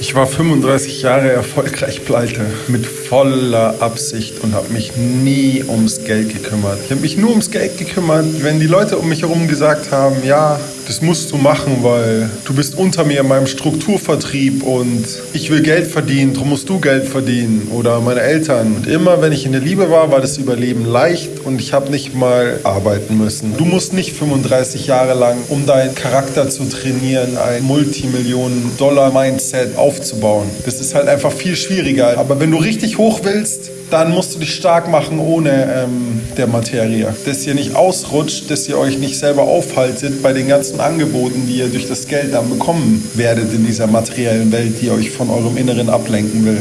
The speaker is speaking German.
Ich war 35 Jahre erfolgreich pleite, mit voller Absicht und habe mich nie ums Geld gekümmert. Ich habe mich nur ums Geld gekümmert, wenn die Leute um mich herum gesagt haben, ja, das musst du machen, weil du bist unter mir in meinem Strukturvertrieb und ich will Geld verdienen, darum musst du Geld verdienen oder meine Eltern. Und immer wenn ich in der Liebe war, war das Überleben leicht und ich habe nicht mal arbeiten müssen. Du musst nicht 35 Jahre lang, um deinen Charakter zu trainieren, ein Multimillionen-Dollar-Mindset aufzubauen. Das ist halt einfach viel schwieriger. Aber wenn du richtig hoch willst, dann musst du dich stark machen ohne ähm, der Materie. Dass ihr nicht ausrutscht, dass ihr euch nicht selber aufhaltet bei den ganzen Angeboten, die ihr durch das Geld dann bekommen werdet in dieser materiellen Welt, die euch von eurem Inneren ablenken will.